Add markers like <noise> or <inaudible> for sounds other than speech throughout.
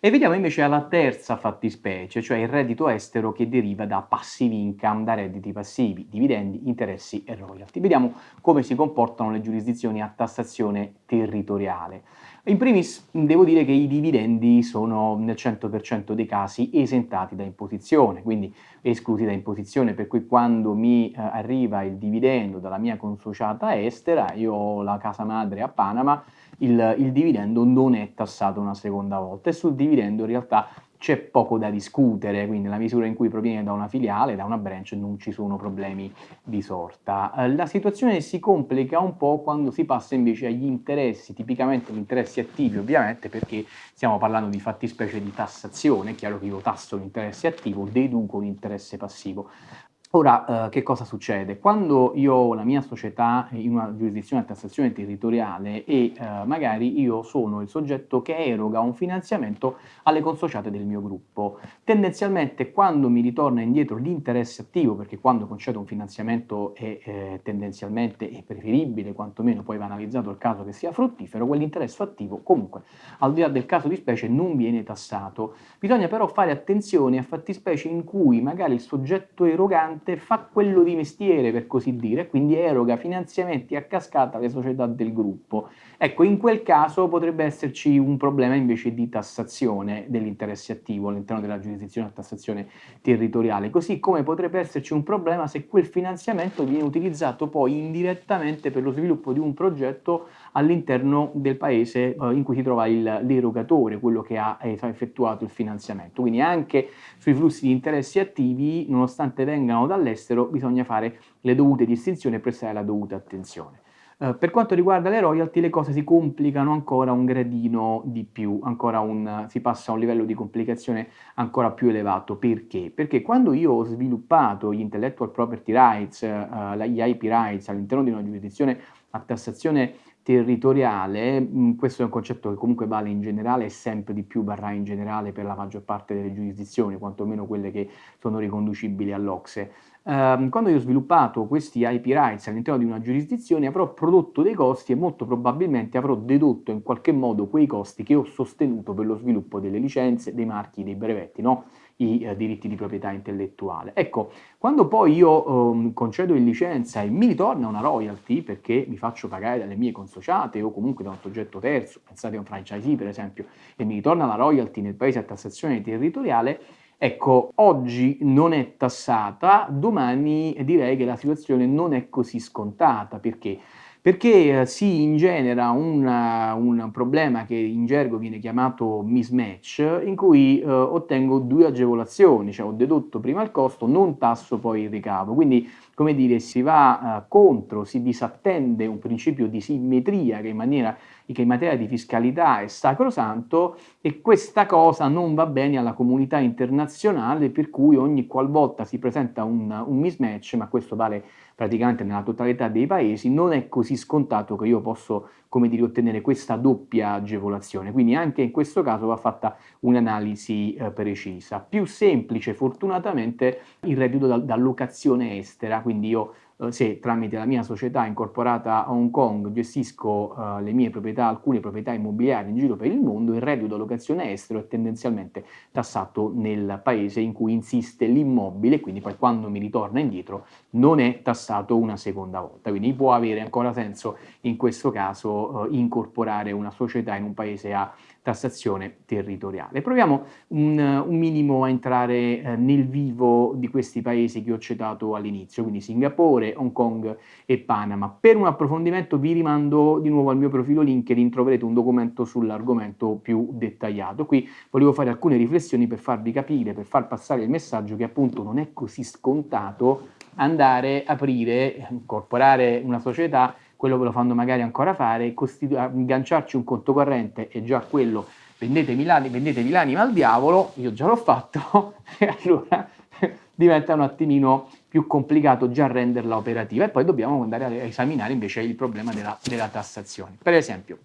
E vediamo invece la terza fattispecie, cioè il reddito estero che deriva da passive income, da redditi passivi, dividendi, interessi e royalty. Vediamo come si comportano le giurisdizioni a tassazione territoriale. In primis devo dire che i dividendi sono nel 100% dei casi esentati da imposizione, quindi esclusi da imposizione, per cui quando mi eh, arriva il dividendo dalla mia consociata estera, io ho la casa madre a Panama, il, il dividendo non è tassato una seconda volta. E sul dividendo in realtà c'è poco da discutere, quindi nella misura in cui proviene da una filiale, da una branch, non ci sono problemi di sorta. Eh, la situazione si complica un po' quando si passa invece agli interessi, tipicamente gli interessi attivi ovviamente, perché stiamo parlando di fattispecie di tassazione, è chiaro che io tasso l'interesse attivo, deduco l'interesse passivo. Ora, eh, che cosa succede? Quando io ho la mia società in una giurisdizione a tassazione territoriale e eh, magari io sono il soggetto che eroga un finanziamento alle consociate del mio gruppo, tendenzialmente quando mi ritorna indietro l'interesse attivo, perché quando concedo un finanziamento è eh, tendenzialmente è preferibile, quantomeno poi va analizzato il caso che sia fruttifero, quell'interesse attivo comunque, al di là del caso di specie, non viene tassato. Bisogna però fare attenzione a fattispecie in cui magari il soggetto erogante importante, fa quello di mestiere per così dire, quindi eroga finanziamenti a cascata alle società del gruppo. Ecco, in quel caso potrebbe esserci un problema invece di tassazione dell'interesse attivo all'interno della giurisdizione a tassazione territoriale, così come potrebbe esserci un problema se quel finanziamento viene utilizzato poi indirettamente per lo sviluppo di un progetto all'interno del paese eh, in cui si trova l'erogatore, quello che ha effettuato il finanziamento. Quindi anche sui flussi di interessi attivi, nonostante vengano dall'estero, bisogna fare le dovute distinzioni e prestare la dovuta attenzione. Uh, per quanto riguarda le royalty le cose si complicano ancora un gradino di più, un, si passa a un livello di complicazione ancora più elevato. Perché? Perché quando io ho sviluppato gli intellectual property rights, uh, gli IP rights all'interno di una giurisdizione a tassazione territoriale, mm, questo è un concetto che comunque vale in generale e sempre di più varrà in generale per la maggior parte delle giurisdizioni, quantomeno quelle che sono riconducibili all'Ocse. Um, quando io ho sviluppato questi IP rights all'interno di una giurisdizione avrò prodotto dei costi e molto probabilmente avrò dedotto in qualche modo quei costi che ho sostenuto per lo sviluppo delle licenze, dei marchi, dei brevetti, no? i eh, diritti di proprietà intellettuale. Ecco, quando poi io eh, concedo in licenza e mi ritorna una royalty perché mi faccio pagare dalle mie consociate o comunque da un soggetto terzo, pensate a un franchisee per esempio, e mi ritorna la royalty nel paese a tassazione territoriale, Ecco, oggi non è tassata, domani direi che la situazione non è così scontata, perché? perché eh, si ingenera una, un problema che in gergo viene chiamato mismatch, in cui eh, ottengo due agevolazioni, cioè ho dedotto prima il costo, non tasso poi il ricavo, quindi come dire si va eh, contro, si disattende un principio di simmetria che in, maniera, che in materia di fiscalità è sacrosanto e questa cosa non va bene alla comunità internazionale per cui ogni qualvolta si presenta un, un mismatch, ma questo vale praticamente nella totalità dei paesi, non è così scontato che io posso, come dire, ottenere questa doppia agevolazione. Quindi anche in questo caso va fatta un'analisi eh, precisa. Più semplice, fortunatamente, il reddito da, da locazione estera, quindi io se tramite la mia società incorporata a Hong Kong gestisco uh, le mie proprietà, alcune proprietà immobiliari in giro per il mondo, il reddito da locazione estero è tendenzialmente tassato nel paese in cui insiste l'immobile, quindi poi quando mi ritorna indietro non è tassato una seconda volta. Quindi può avere ancora senso in questo caso uh, incorporare una società in un paese a tassazione territoriale. Proviamo un, un minimo a entrare eh, nel vivo di questi paesi che ho citato all'inizio, quindi Singapore, Hong Kong e Panama. Per un approfondimento vi rimando di nuovo al mio profilo LinkedIn, troverete un documento sull'argomento più dettagliato. Qui volevo fare alcune riflessioni per farvi capire, per far passare il messaggio che appunto non è così scontato andare, aprire, incorporare una società quello ve lo fanno magari ancora fare, agganciarci un conto corrente e già quello vendetemi l'anima, vendetevi l'anima al diavolo, io già l'ho fatto, <laughs> e allora diventa un attimino più complicato già renderla operativa e poi dobbiamo andare a esaminare invece il problema della, della tassazione. Per esempio,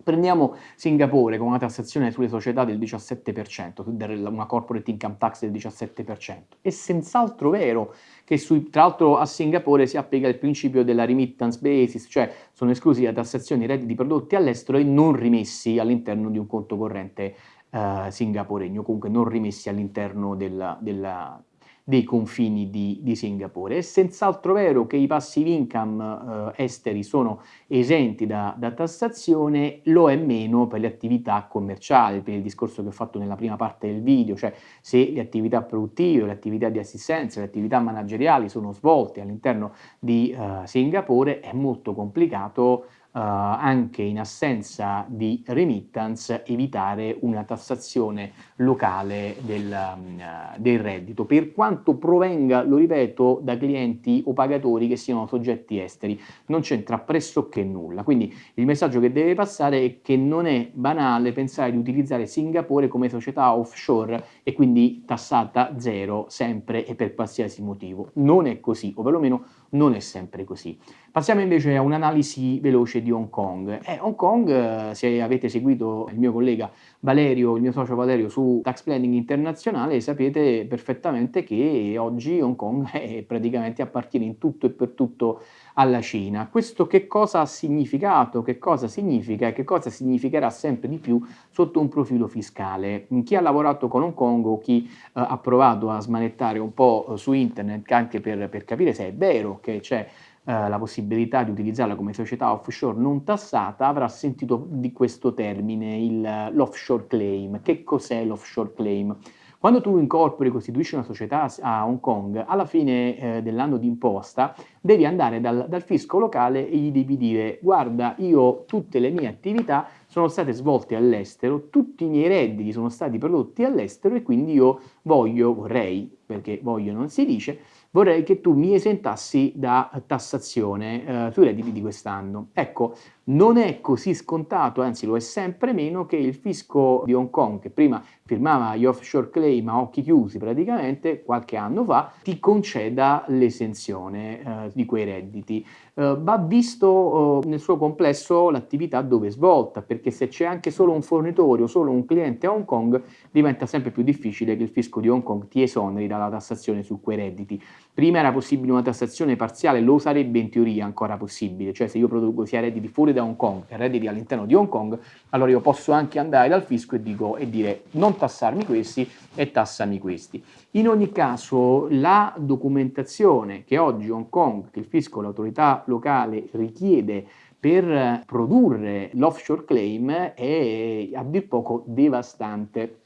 Prendiamo Singapore con una tassazione sulle società del 17%, una corporate income tax del 17%. È senz'altro vero che sui, tra l'altro a Singapore si applica il principio della remittance basis, cioè sono esclusi da tassazione i redditi prodotti all'estero e non rimessi all'interno di un conto corrente eh, singaporegni o comunque non rimessi all'interno della, della, dei confini di, di, Singapore. È senz'altro vero che i passive income eh, esteri sono esenti da, da, tassazione, lo è meno per le attività commerciali, per il discorso che ho fatto nella prima parte del video, cioè se le attività produttive, le attività di assistenza, le attività manageriali sono svolte all'interno di uh, Singapore è molto complicato anche in assenza di remittance evitare una tassazione locale del, um, del, reddito, per quanto provenga, lo ripeto, da clienti o pagatori che siano soggetti esteri, non c'entra pressoché nulla. Quindi il messaggio che deve passare è che non è banale pensare di utilizzare Singapore come società offshore e quindi tassata zero sempre e per qualsiasi motivo. Non è così, o perlomeno non è sempre così. Passiamo invece a un'analisi veloce di Hong Kong. Eh, Hong Kong, eh, se avete seguito il mio collega Valerio, il mio socio Valerio su Tax Planning Internazionale, sapete perfettamente che oggi Hong Kong <laughs> è praticamente appartiene in tutto e per tutto alla Cina. Questo che cosa ha significato, che cosa significa e che cosa significherà sempre di più sotto un profilo fiscale? Chi ha lavorato con Hong Kong o chi eh, ha provato a smanettare un po' su internet anche per, per capire se è vero che c'è eh, la possibilità di utilizzarla come società offshore non tassata avrà sentito di questo termine, l'offshore claim. Che cos'è l'offshore claim? Quando tu incorpori e costituisci una società a Hong Kong, alla fine eh, dell'anno di imposta devi andare dal, dal, fisco locale e gli devi dire guarda io tutte le mie attività sono state svolte all'estero, tutti i miei redditi sono stati prodotti all'estero e quindi io voglio, vorrei, perché voglio non si dice, vorrei che tu mi esentassi da tassazione eh, sui redditi di quest'anno. Ecco, non è così scontato, anzi lo è sempre meno, che il fisco di Hong Kong, che prima firmava gli offshore claim a occhi chiusi praticamente qualche anno fa, ti conceda l'esenzione eh, di quei redditi. Eh, va visto eh, nel suo complesso l'attività dove è svolta, perché se c'è anche solo un fornitore o solo un cliente a Hong Kong, diventa sempre più difficile che il fisco di Hong Kong ti esoneri dalla tassazione su quei redditi. Prima era possibile una tassazione parziale, lo sarebbe in teoria ancora possibile, cioè se io produco sia redditi fuori da Hong Kong e redditi all'interno di Hong Kong, allora io posso anche andare dal fisco e, dico, e dire non tassarmi questi e tassami questi. In ogni caso la documentazione che oggi Hong Kong, che il fisco, l'autorità locale richiede per produrre l'offshore claim è a dir poco devastante.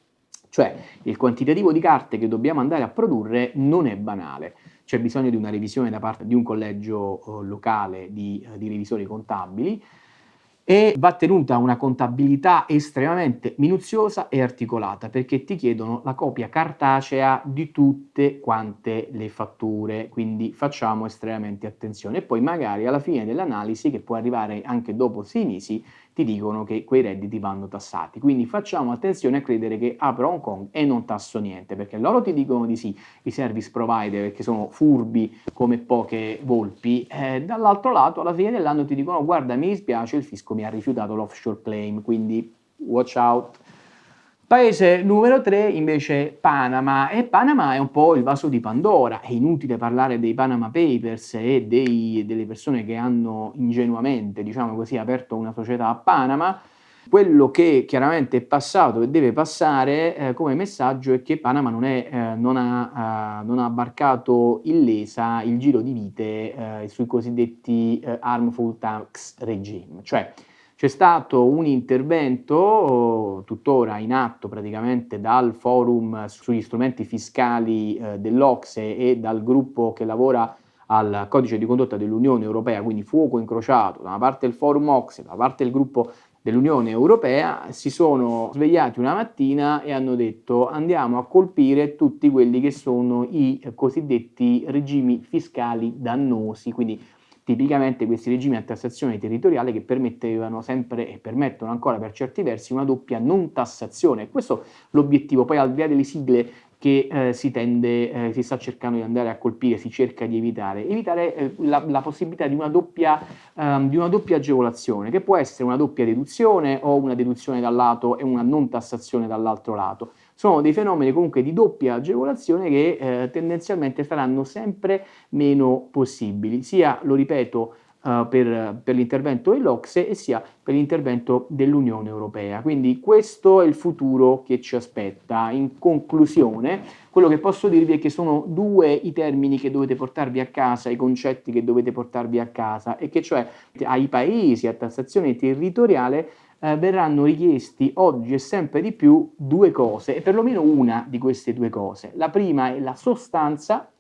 Cioè il quantitativo di carte che dobbiamo andare a produrre non è banale c'è bisogno di una revisione da parte di un collegio eh, locale di, eh, di revisori contabili e va tenuta una contabilità estremamente minuziosa e articolata perché ti chiedono la copia cartacea di tutte quante le fatture, quindi facciamo estremamente attenzione. E poi magari alla fine dell'analisi che può arrivare anche dopo sei mesi ti dicono che quei redditi vanno tassati. Quindi facciamo attenzione a credere che apro Hong Kong e non tasso niente, perché loro ti dicono di sì, i service provider, perché sono furbi come poche volpi, eh, dall'altro lato alla fine dell'anno ti dicono guarda mi dispiace, il fisco mi ha rifiutato l'offshore claim, quindi watch out. Paese numero 3 invece Panama e Panama è un po' il vaso di Pandora, è inutile parlare dei Panama Papers e dei, delle persone che hanno ingenuamente, diciamo così, aperto una società a Panama, quello che chiaramente è passato e deve passare eh, come messaggio è che Panama non, è, eh, non, ha, uh, non, ha, barcato illesa il giro di vite eh, sui cosiddetti eh, harmful tax regime, cioè c'è stato un intervento tuttora in atto praticamente dal forum sugli strumenti fiscali eh, dell'Ocse e dal gruppo che lavora al codice di condotta dell'Unione Europea, quindi fuoco incrociato da una parte il forum Ocse, da una parte il gruppo dell'Unione Europea, si sono svegliati una mattina e hanno detto andiamo a colpire tutti quelli che sono i cosiddetti regimi fiscali dannosi, quindi tipicamente questi regimi a tassazione territoriale che permettevano sempre e permettono ancora per certi versi una doppia non tassazione. Questo è l'obiettivo, poi al di là delle sigle che eh, si tende, eh, si sta cercando di andare a colpire, si cerca di evitare, evitare eh, la, la, possibilità di una, doppia, um, di una doppia agevolazione, che può essere una doppia deduzione o una deduzione dal lato e una non tassazione dall'altro lato sono dei fenomeni comunque di doppia agevolazione che eh, tendenzialmente saranno sempre meno possibili, sia, lo ripeto, uh, per, per l'intervento dell'Ocse e sia per l'intervento dell'Unione Europea. Quindi questo è il futuro che ci aspetta. In conclusione, quello che posso dirvi è che sono due i termini che dovete portarvi a casa, i concetti che dovete portarvi a casa, e che cioè ai paesi a tassazione territoriale eh, verranno richiesti oggi e sempre di più due cose, e perlomeno una di queste due cose. La prima è la sostanza,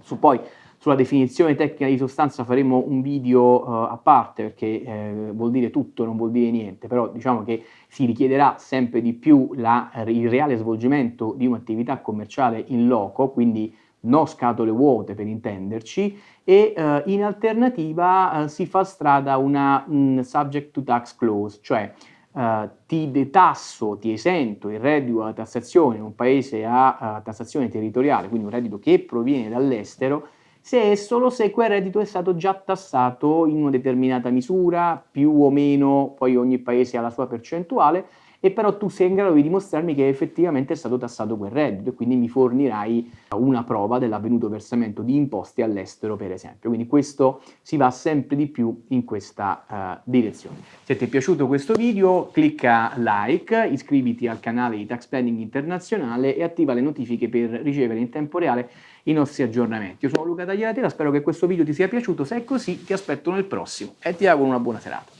su poi sulla definizione tecnica di sostanza faremo un video uh, a parte perché eh, vuol dire tutto, non vuol dire niente, però diciamo che si richiederà sempre di più la, il reale svolgimento di un'attività commerciale in loco, quindi no scatole vuote per intenderci, e uh, in alternativa uh, si fa strada una um, subject to tax clause, cioè uh, ti detasso, ti esento il reddito alla tassazione in un paese a tassazione territoriale, quindi un reddito che proviene dall'estero, se e solo se quel reddito è stato già tassato in una determinata misura, più o meno, poi ogni paese ha la sua percentuale, e però tu sei in grado di dimostrarmi che effettivamente è stato tassato quel reddito e quindi mi fornirai una prova dell'avvenuto versamento di imposte all'estero per esempio. Quindi questo si va sempre di più in questa uh, direzione. Se ti è piaciuto questo video clicca like, iscriviti al canale di Tax Planning Internazionale e attiva le notifiche per ricevere in tempo reale i nostri aggiornamenti. Io sono Luca Tagliatela, spero che questo video ti sia piaciuto, se è così ti aspetto nel prossimo e ti auguro una buona serata.